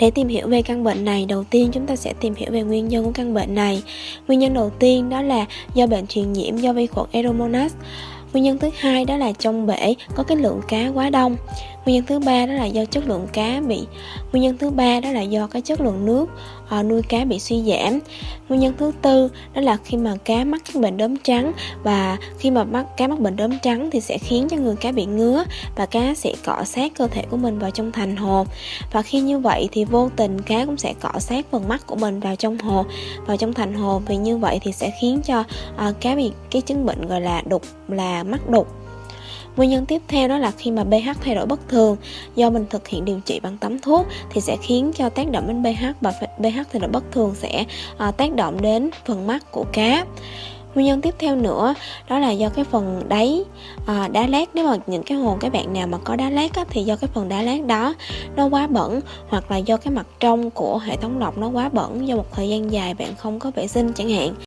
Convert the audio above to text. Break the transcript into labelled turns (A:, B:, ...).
A: Để tìm hiểu về căn bệnh này, đầu tiên chúng ta sẽ tìm hiểu về nguyên nhân của căn bệnh này. Nguyên nhân đầu tiên đó là do bệnh truyền nhiễm do vi khuẩn Aeromonas. Nguyên nhân thứ hai đó là trong bể có cái lượng cá quá đông. Nguyên nhân thứ ba đó là do chất lượng cá bị nguyên nhân thứ ba đó là do cái chất lượng nước ờ, nuôi cá bị suy giảm. Nguyên nhân thứ tư đó là khi mà cá mắc các bệnh đốm trắng và khi mà mắc cá mắc bệnh đốm trắng thì sẽ khiến cho người cá bị ngứa và cá sẽ cọ sát cơ thể của mình vào trong thành hồ. Và khi như vậy thì vô tình cá cũng sẽ cọ sát phần mắt của mình vào trong hồ vào trong thành hồ. Vì như vậy thì sẽ khiến cho uh, cá bị cái chứng bệnh gọi là đục là mắc đục. Nguyên nhân tiếp theo đó là khi mà pH thay đổi bất thường do mình thực hiện điều trị bằng tắm thuốc thì sẽ khiến cho tác động đến pH và pH thay đổi bất thường sẽ à, tác động đến phần mắt của cá. Nguyên nhân tiếp theo nữa đó là do cái phần đáy à, đá lát. Nếu mà những cái hồ các bạn nào mà có đá lát á, thì do cái phần đá lát đó nó quá bẩn hoặc là do cái mặt trong của hệ thống lọc nó quá bẩn do một thời gian dài bạn không có vệ sinh chẳng hạn.